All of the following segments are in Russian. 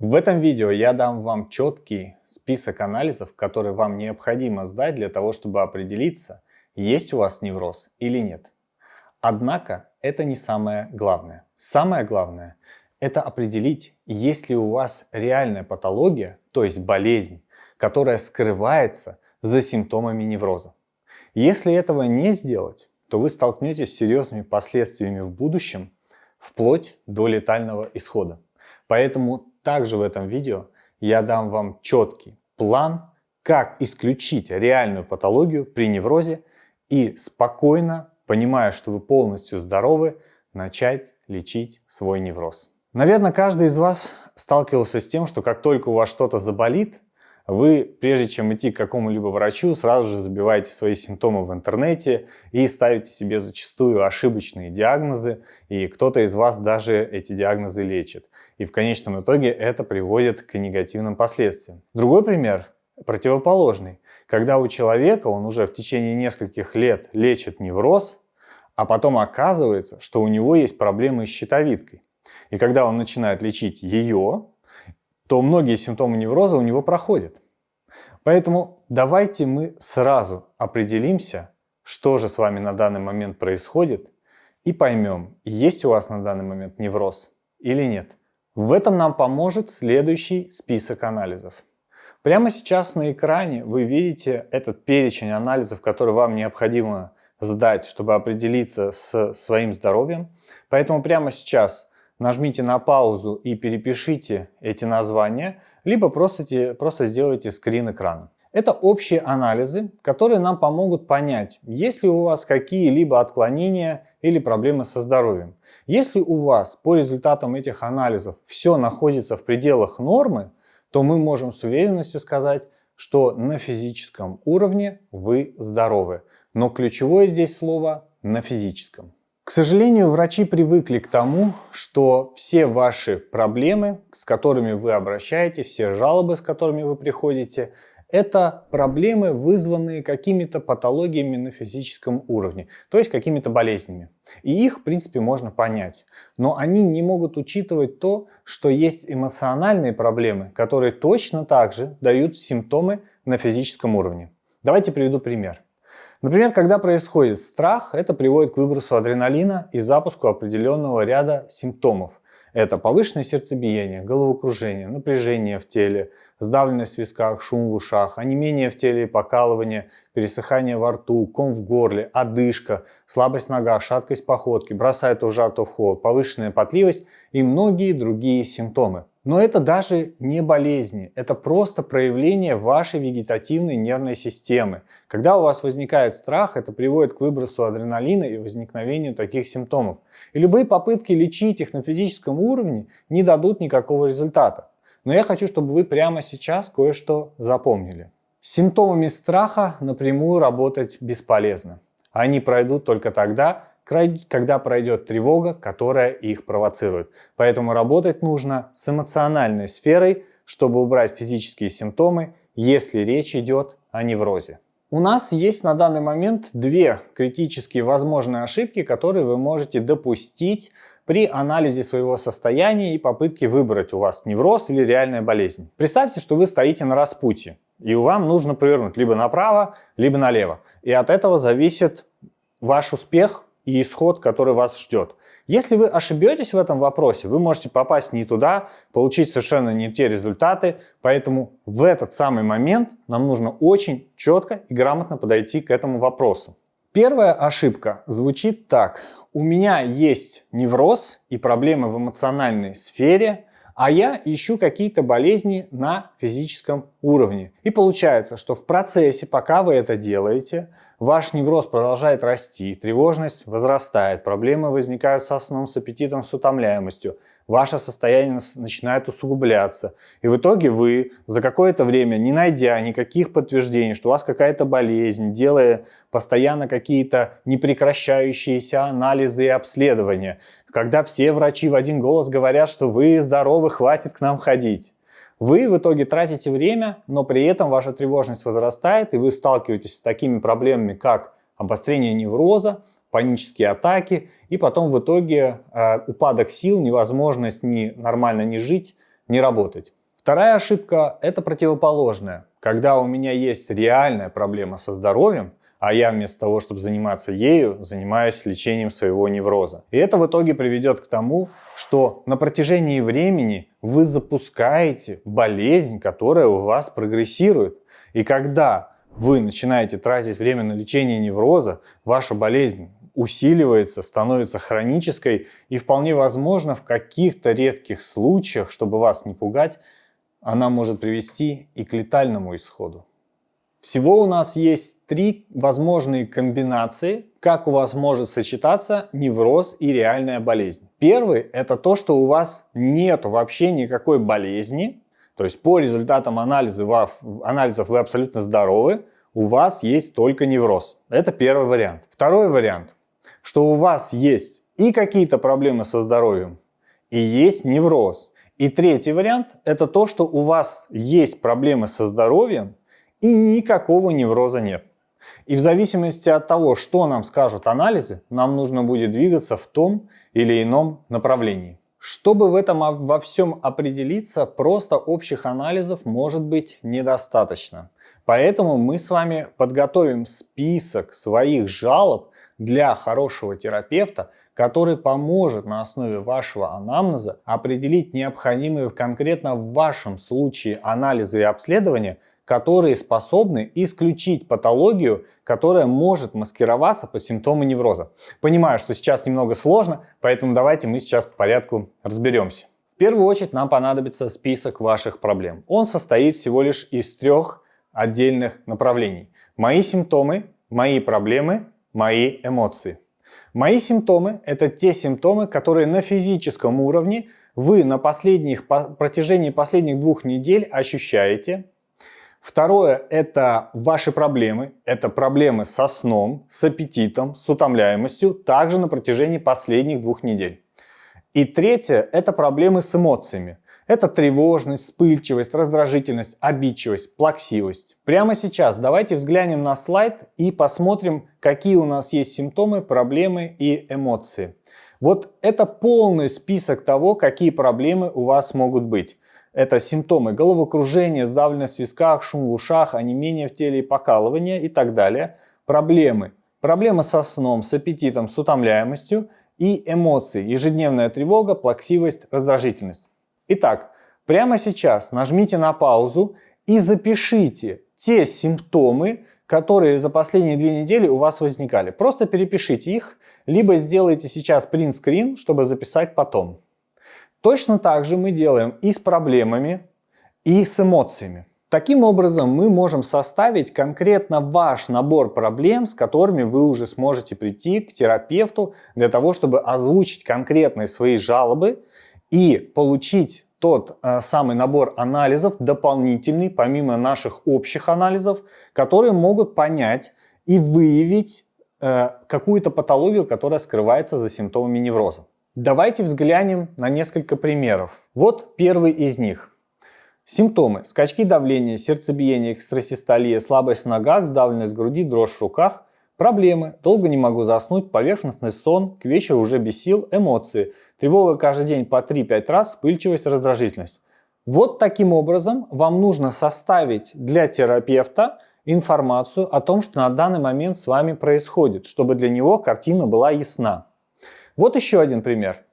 В этом видео я дам вам четкий список анализов, которые вам необходимо сдать для того, чтобы определиться, есть у вас невроз или нет. Однако это не самое главное. Самое главное – это определить, есть ли у вас реальная патология, то есть болезнь, которая скрывается за симптомами невроза. Если этого не сделать, то вы столкнетесь с серьезными последствиями в будущем, вплоть до летального исхода. Поэтому также в этом видео я дам вам четкий план, как исключить реальную патологию при неврозе и спокойно, понимая, что вы полностью здоровы, начать лечить свой невроз. Наверное, каждый из вас сталкивался с тем, что как только у вас что-то заболит, вы, прежде чем идти к какому-либо врачу, сразу же забиваете свои симптомы в интернете и ставите себе зачастую ошибочные диагнозы, и кто-то из вас даже эти диагнозы лечит. И в конечном итоге это приводит к негативным последствиям. Другой пример противоположный. Когда у человека он уже в течение нескольких лет лечит невроз, а потом оказывается, что у него есть проблемы с щитовидкой. И когда он начинает лечить ее, то многие симптомы невроза у него проходят. Поэтому давайте мы сразу определимся, что же с вами на данный момент происходит, и поймем, есть у вас на данный момент невроз или нет. В этом нам поможет следующий список анализов. Прямо сейчас на экране вы видите этот перечень анализов, который вам необходимо сдать, чтобы определиться с своим здоровьем. Поэтому прямо сейчас нажмите на паузу и перепишите эти названия, либо просто, просто сделайте скрин экрана. Это общие анализы, которые нам помогут понять, есть ли у вас какие-либо отклонения или проблемы со здоровьем. Если у вас по результатам этих анализов все находится в пределах нормы, то мы можем с уверенностью сказать, что на физическом уровне вы здоровы. Но ключевое здесь слово «на физическом». К сожалению, врачи привыкли к тому, что все ваши проблемы, с которыми вы обращаетесь, все жалобы, с которыми вы приходите, это проблемы, вызванные какими-то патологиями на физическом уровне, то есть какими-то болезнями. И их, в принципе, можно понять. Но они не могут учитывать то, что есть эмоциональные проблемы, которые точно так же дают симптомы на физическом уровне. Давайте приведу пример. Например, когда происходит страх, это приводит к выбросу адреналина и запуску определенного ряда симптомов. Это повышенное сердцебиение, головокружение, напряжение в теле, сдавленность в висках, шум в ушах, онемение в теле и покалывание, пересыхание во рту, ком в горле, одышка, слабость в ногах, шаткость походки, бросает то в жар, то в холод, повышенная потливость и многие другие симптомы. Но это даже не болезни, это просто проявление вашей вегетативной нервной системы. Когда у вас возникает страх, это приводит к выбросу адреналина и возникновению таких симптомов. И любые попытки лечить их на физическом уровне не дадут никакого результата. Но я хочу, чтобы вы прямо сейчас кое-что запомнили. С симптомами страха напрямую работать бесполезно. Они пройдут только тогда, когда пройдет тревога, которая их провоцирует. Поэтому работать нужно с эмоциональной сферой, чтобы убрать физические симптомы, если речь идет о неврозе. У нас есть на данный момент две критические возможные ошибки, которые вы можете допустить при анализе своего состояния и попытке выбрать у вас невроз или реальная болезнь. Представьте, что вы стоите на распутье, и вам нужно повернуть либо направо, либо налево. И от этого зависит ваш успех и исход, который вас ждет. Если вы ошибетесь в этом вопросе, вы можете попасть не туда, получить совершенно не те результаты, поэтому в этот самый момент нам нужно очень четко и грамотно подойти к этому вопросу. Первая ошибка звучит так. У меня есть невроз и проблемы в эмоциональной сфере, а я ищу какие-то болезни на физическом уровне. И получается, что в процессе, пока вы это делаете, ваш невроз продолжает расти, тревожность возрастает, проблемы возникают со сном, с аппетитом, с утомляемостью, ваше состояние начинает усугубляться. И в итоге вы за какое-то время, не найдя никаких подтверждений, что у вас какая-то болезнь, делая постоянно какие-то непрекращающиеся анализы и обследования, когда все врачи в один голос говорят, что вы здоровы, хватит к нам ходить. Вы в итоге тратите время, но при этом ваша тревожность возрастает, и вы сталкиваетесь с такими проблемами, как обострение невроза, панические атаки, и потом в итоге э, упадок сил, невозможность ни, нормально не жить, не работать. Вторая ошибка – это противоположная. Когда у меня есть реальная проблема со здоровьем, а я вместо того, чтобы заниматься ею, занимаюсь лечением своего невроза. И это в итоге приведет к тому, что на протяжении времени вы запускаете болезнь, которая у вас прогрессирует. И когда вы начинаете тратить время на лечение невроза, ваша болезнь усиливается, становится хронической и вполне возможно в каких-то редких случаях, чтобы вас не пугать, она может привести и к летальному исходу. Всего у нас есть три возможные комбинации, как у вас может сочетаться невроз и реальная болезнь. Первый – это то, что у вас нет вообще никакой болезни, то есть по результатам анализа, анализов вы абсолютно здоровы, у вас есть только невроз. Это первый вариант. Второй вариант, что у вас есть и какие-то проблемы со здоровьем, и есть невроз. И третий вариант – это то, что у вас есть проблемы со здоровьем, и никакого невроза нет. И в зависимости от того, что нам скажут анализы, нам нужно будет двигаться в том или ином направлении. Чтобы в этом во всем определиться, просто общих анализов может быть недостаточно. Поэтому мы с вами подготовим список своих жалоб для хорошего терапевта, который поможет на основе вашего анамнеза определить необходимые конкретно в вашем случае анализы и обследования, которые способны исключить патологию, которая может маскироваться по симптому невроза. Понимаю, что сейчас немного сложно, поэтому давайте мы сейчас по порядку разберемся. В первую очередь нам понадобится список ваших проблем. Он состоит всего лишь из трех отдельных направлений. Мои симптомы, мои проблемы, мои эмоции. Мои симптомы – это те симптомы, которые на физическом уровне вы на последних, протяжении последних двух недель ощущаете, Второе – это ваши проблемы. Это проблемы со сном, с аппетитом, с утомляемостью, также на протяжении последних двух недель. И третье – это проблемы с эмоциями. Это тревожность, вспыльчивость, раздражительность, обидчивость, плаксивость. Прямо сейчас давайте взглянем на слайд и посмотрим, какие у нас есть симптомы, проблемы и эмоции. Вот это полный список того, какие проблемы у вас могут быть. Это симптомы головокружения, сдавленность в висках, шум в ушах, онемение в теле и покалывание и так далее. Проблемы. Проблемы со сном, с аппетитом, с утомляемостью и эмоции. Ежедневная тревога, плаксивость, раздражительность. Итак, прямо сейчас нажмите на паузу и запишите те симптомы, которые за последние две недели у вас возникали. Просто перепишите их, либо сделайте сейчас принт-скрин, чтобы записать потом. Точно так же мы делаем и с проблемами, и с эмоциями. Таким образом, мы можем составить конкретно ваш набор проблем, с которыми вы уже сможете прийти к терапевту для того, чтобы озвучить конкретные свои жалобы и получить тот э, самый набор анализов дополнительный, помимо наших общих анализов, которые могут понять и выявить э, какую-то патологию, которая скрывается за симптомами невроза. Давайте взглянем на несколько примеров. Вот первый из них. Симптомы. Скачки давления, сердцебиение, экстрасистолия, слабость в ногах, сдавленность груди, дрожь в руках. Проблемы. Долго не могу заснуть, поверхностный сон, к вечеру уже без сил, эмоции. Тревога каждый день по 3-5 раз, вспыльчивость, раздражительность. Вот таким образом вам нужно составить для терапевта информацию о том, что на данный момент с вами происходит, чтобы для него картина была ясна. Вот еще один пример.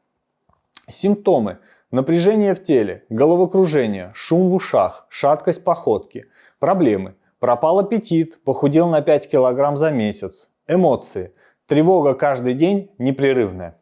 Симптомы. Напряжение в теле, головокружение, шум в ушах, шаткость походки. Проблемы. Пропал аппетит, похудел на 5 килограмм за месяц. Эмоции. Тревога каждый день непрерывная.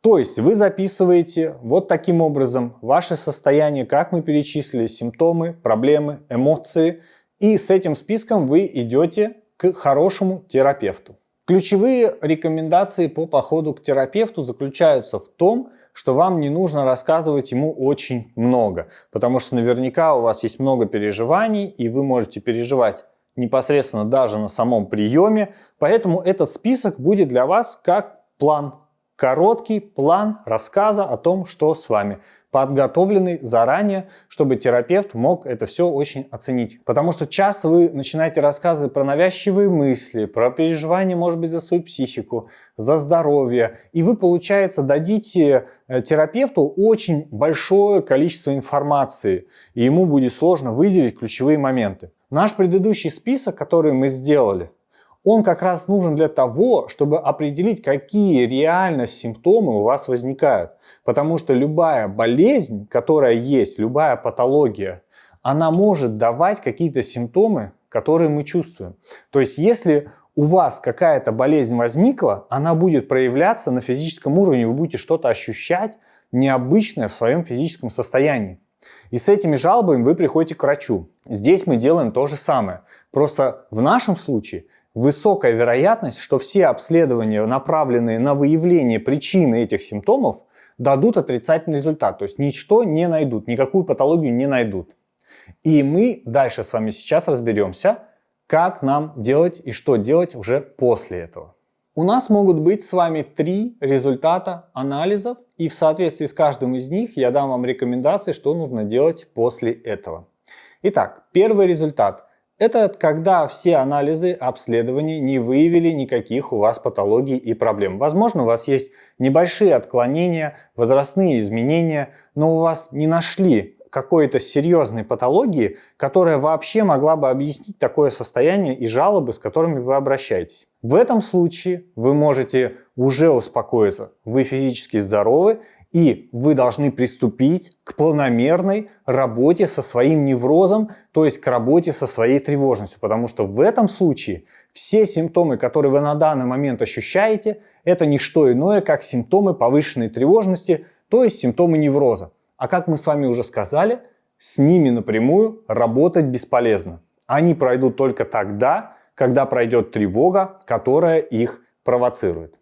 То есть вы записываете вот таким образом ваше состояние, как мы перечислили, симптомы, проблемы, эмоции. И с этим списком вы идете к хорошему терапевту. Ключевые рекомендации по походу к терапевту заключаются в том, что вам не нужно рассказывать ему очень много, потому что наверняка у вас есть много переживаний, и вы можете переживать непосредственно даже на самом приеме, поэтому этот список будет для вас как план, короткий план рассказа о том, что с вами. Подготовленный заранее, чтобы терапевт мог это все очень оценить. Потому что часто вы начинаете рассказывать про навязчивые мысли, про переживания, может быть, за свою психику, за здоровье, и вы, получается, дадите э, терапевту очень большое количество информации, и ему будет сложно выделить ключевые моменты. Наш предыдущий список, который мы сделали, он как раз нужен для того, чтобы определить, какие реально симптомы у вас возникают. Потому что любая болезнь, которая есть, любая патология, она может давать какие-то симптомы, которые мы чувствуем. То есть если у вас какая-то болезнь возникла, она будет проявляться на физическом уровне, вы будете что-то ощущать необычное в своем физическом состоянии. И с этими жалобами вы приходите к врачу. Здесь мы делаем то же самое. Просто в нашем случае высокая вероятность, что все обследования, направленные на выявление причины этих симптомов, дадут отрицательный результат. То есть ничто не найдут, никакую патологию не найдут. И мы дальше с вами сейчас разберемся, как нам делать и что делать уже после этого. У нас могут быть с вами три результата анализов, и в соответствии с каждым из них я дам вам рекомендации, что нужно делать после этого. Итак, первый результат – это когда все анализы обследований не выявили никаких у вас патологий и проблем. Возможно, у вас есть небольшие отклонения, возрастные изменения, но у вас не нашли какой-то серьезной патологии, которая вообще могла бы объяснить такое состояние и жалобы, с которыми вы обращаетесь. В этом случае вы можете уже успокоиться. Вы физически здоровы и вы должны приступить к планомерной работе со своим неврозом, то есть к работе со своей тревожностью. Потому что в этом случае все симптомы, которые вы на данный момент ощущаете, это не что иное, как симптомы повышенной тревожности, то есть симптомы невроза. А как мы с вами уже сказали, с ними напрямую работать бесполезно. Они пройдут только тогда, когда пройдет тревога, которая их провоцирует.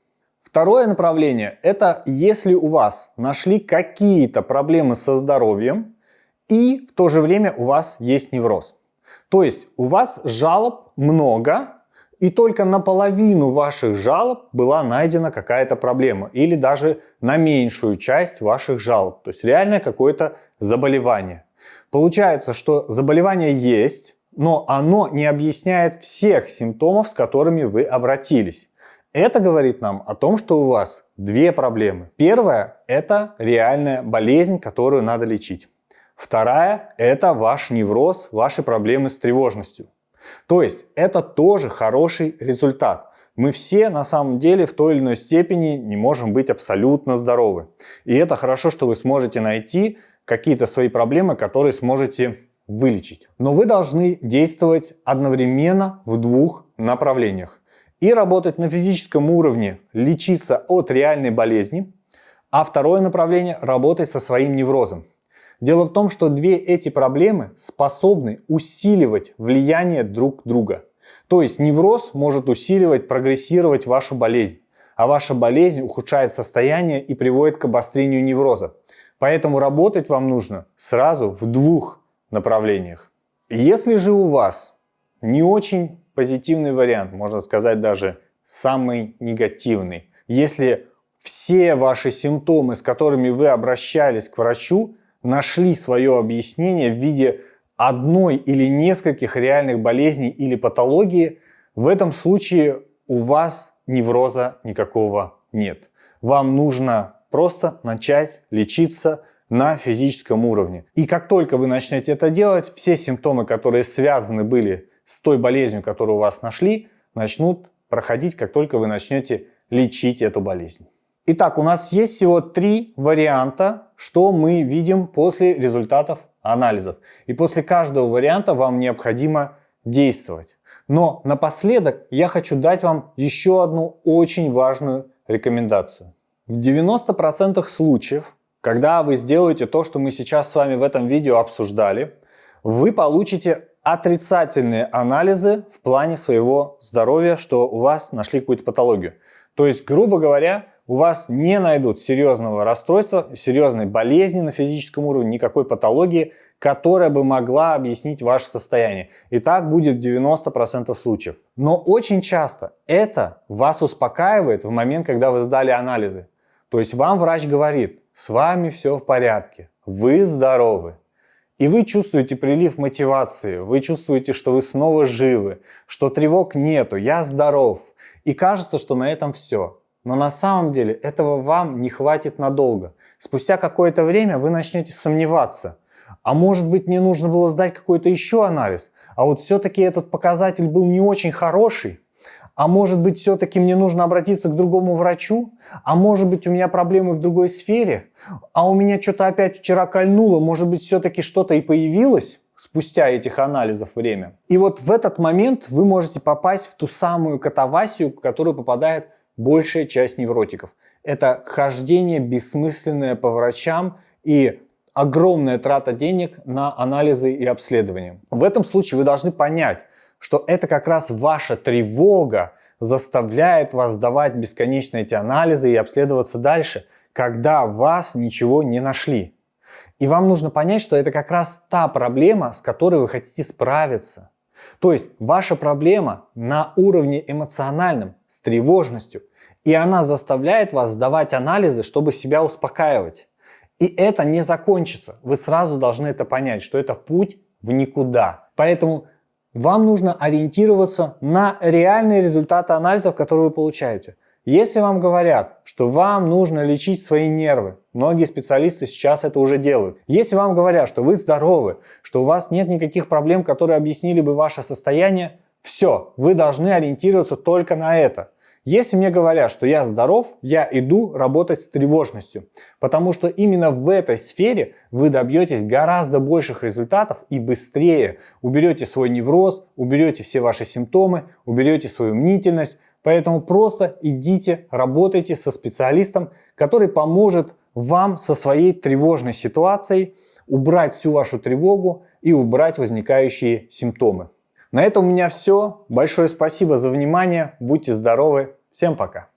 Второе направление – это если у вас нашли какие-то проблемы со здоровьем и в то же время у вас есть невроз. То есть у вас жалоб много, и только наполовину ваших жалоб была найдена какая-то проблема или даже на меньшую часть ваших жалоб. То есть реально какое-то заболевание. Получается, что заболевание есть, но оно не объясняет всех симптомов, с которыми вы обратились. Это говорит нам о том, что у вас две проблемы. Первая – это реальная болезнь, которую надо лечить. Вторая – это ваш невроз, ваши проблемы с тревожностью. То есть это тоже хороший результат. Мы все на самом деле в той или иной степени не можем быть абсолютно здоровы. И это хорошо, что вы сможете найти какие-то свои проблемы, которые сможете вылечить. Но вы должны действовать одновременно в двух направлениях и работать на физическом уровне, лечиться от реальной болезни, а второе направление – работать со своим неврозом. Дело в том, что две эти проблемы способны усиливать влияние друг друга. То есть невроз может усиливать, прогрессировать вашу болезнь, а ваша болезнь ухудшает состояние и приводит к обострению невроза. Поэтому работать вам нужно сразу в двух направлениях. Если же у вас не очень позитивный вариант, можно сказать даже самый негативный. Если все ваши симптомы, с которыми вы обращались к врачу, нашли свое объяснение в виде одной или нескольких реальных болезней или патологии, в этом случае у вас невроза никакого нет. Вам нужно просто начать лечиться на физическом уровне. И как только вы начнете это делать, все симптомы, которые связаны были с той болезнью, которую у вас нашли, начнут проходить, как только вы начнете лечить эту болезнь. Итак, у нас есть всего три варианта, что мы видим после результатов анализов. И после каждого варианта вам необходимо действовать. Но напоследок я хочу дать вам еще одну очень важную рекомендацию. В 90% случаев, когда вы сделаете то, что мы сейчас с вами в этом видео обсуждали, вы получите отрицательные анализы в плане своего здоровья, что у вас нашли какую-то патологию. То есть, грубо говоря, у вас не найдут серьезного расстройства, серьезной болезни на физическом уровне, никакой патологии, которая бы могла объяснить ваше состояние. И так будет в 90% случаев. Но очень часто это вас успокаивает в момент, когда вы сдали анализы. То есть вам врач говорит, с вами все в порядке, вы здоровы. И вы чувствуете прилив мотивации, вы чувствуете, что вы снова живы, что тревог нету, я здоров. И кажется, что на этом все. Но на самом деле этого вам не хватит надолго. Спустя какое-то время вы начнете сомневаться. А может быть мне нужно было сдать какой-то еще анализ? А вот все-таки этот показатель был не очень хороший? А может быть, все-таки мне нужно обратиться к другому врачу? А может быть, у меня проблемы в другой сфере? А у меня что-то опять вчера кольнуло, может быть, все-таки что-то и появилось? спустя этих анализов время. И вот в этот момент вы можете попасть в ту самую катавасию, в которую попадает большая часть невротиков. Это хождение бессмысленное по врачам и огромная трата денег на анализы и обследования. В этом случае вы должны понять, что это как раз ваша тревога заставляет вас сдавать бесконечно эти анализы и обследоваться дальше, когда вас ничего не нашли. И вам нужно понять, что это как раз та проблема, с которой вы хотите справиться. То есть ваша проблема на уровне эмоциональном, с тревожностью. И она заставляет вас сдавать анализы, чтобы себя успокаивать. И это не закончится. Вы сразу должны это понять, что это путь в никуда. Поэтому вам нужно ориентироваться на реальные результаты анализов, которые вы получаете. Если вам говорят, что вам нужно лечить свои нервы, многие специалисты сейчас это уже делают. Если вам говорят, что вы здоровы, что у вас нет никаких проблем, которые объяснили бы ваше состояние, все, вы должны ориентироваться только на это. Если мне говорят, что я здоров, я иду работать с тревожностью, потому что именно в этой сфере вы добьетесь гораздо больших результатов и быстрее уберете свой невроз, уберете все ваши симптомы, уберете свою мнительность, поэтому просто идите, работайте со специалистом, который поможет вам со своей тревожной ситуацией убрать всю вашу тревогу и убрать возникающие симптомы. На этом у меня все. Большое спасибо за внимание. Будьте здоровы. Всем пока!